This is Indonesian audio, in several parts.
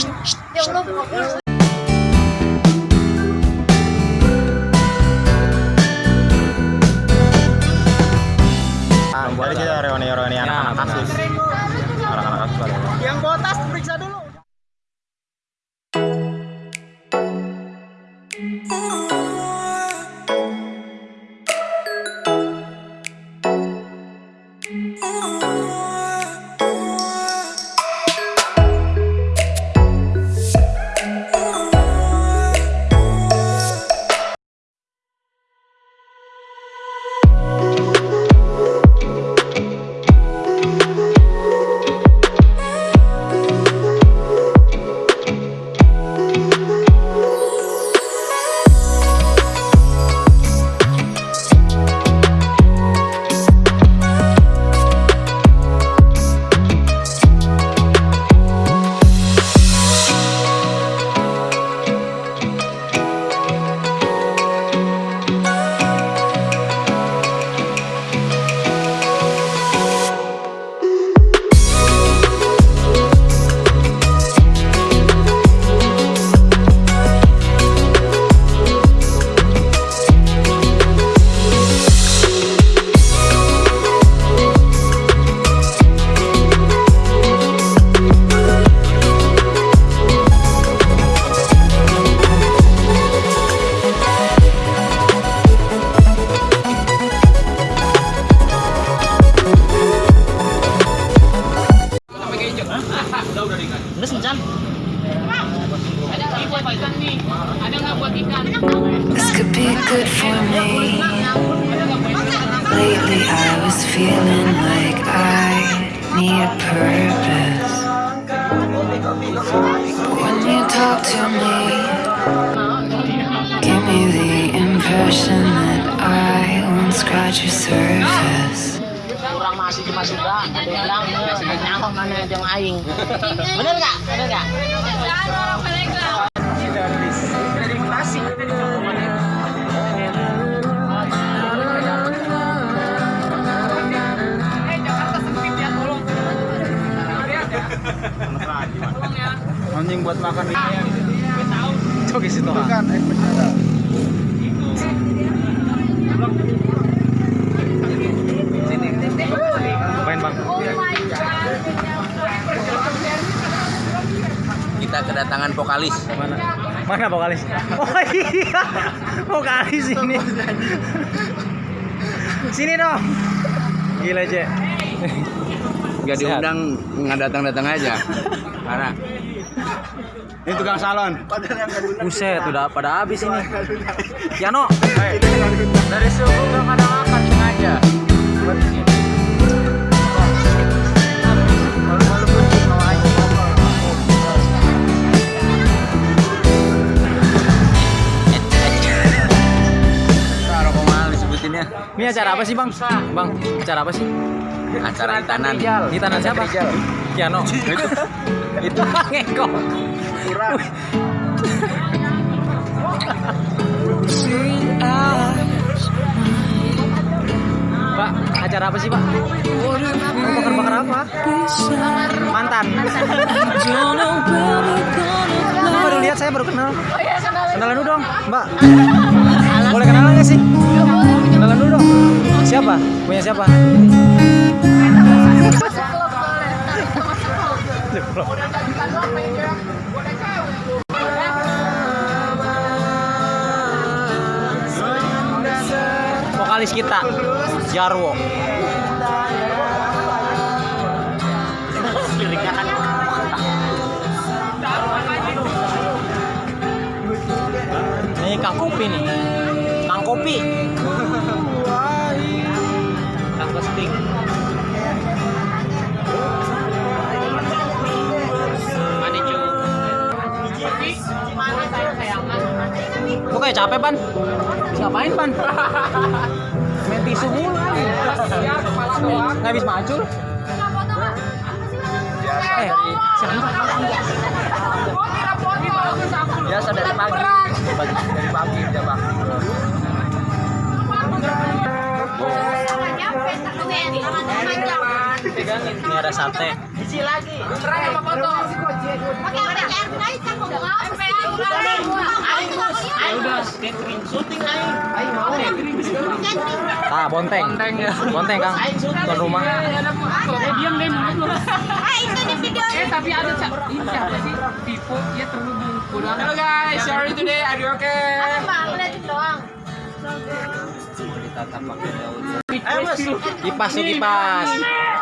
Ya Allah, bagus. Ah, boleh kita reuni-reuni anak-anak kasus. Anak-anak kasus ada. Yang periksa dulu. This good for me. Lately, I was feeling like I need a purpose. But when you talk to me, give me the impression that I won't scratch your surface. Kurang masih cuma suka, ada yang bilang eh, mana yang aing. Bener nggak? Bener nggak? Anjing buat makan ini. Coba situ kan. Ngapain, Bang? kita kedatangan vokalis Mana? Mana vokalis? Oh iya. Vokalis ini. Sini dong. Gila, Cek. Nggak diundang nggak datang datang aja. Karena Ini tukang salon. Buset, udah pada habis ini. Yano, dari subuh nggak pada makan sengaja. Ini acara apa sih, Bang? Bang, acara apa sih? Acara hitanan Di tanah siapa? Yano. itu Ngeko. Pak, acara apa sih, Pak? Mau bakar-bakar apa? Mantan. Aku baru lihat, saya baru kenal. Kenalan dulu dong, Mbak. Boleh kenalan nggak sih? Kenalan. Siapa? Punya siapa? Vokalis kita, Jarwo. Ini Kang Kopi nih. Kang Kopi. Kesting. Lu kayak capek, Pan? Ngapain, Pan? Main tisu mulu. Nggak habis macul. Eh, siapa? biasa dari pagi dari pagi udah pagi pegangin ini ada sate isi lagi apa air Ah, bonteng. Bonteng ya. Kang. Ke rumah. Iya, iya, kok itu di video. Eh, tapi ada ini siapa sih? Vivo dia terhubung. Halo guys, sorry today. Are you okay? Apa? Ngeliatin doang. Kipas tuh kipas.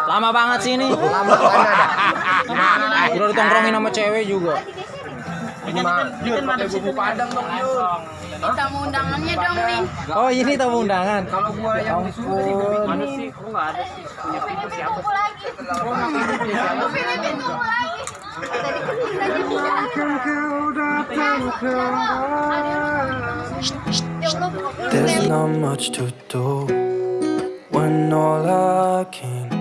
Lama banget sih ini. Lama ada. Udah ditongkrongin sama cewek juga. Ini mah Jun pakai bumbu padang dong Jun. Kita mau undangannya dong nih. Oh, ini tamu undangan. Kalau gua yang disuruh sih Mana sih? Kok nggak ada sih? Punya Vivo siapa? Tunggu lagi. Filipin tunggu lagi. Tadi There's not much to do when all I can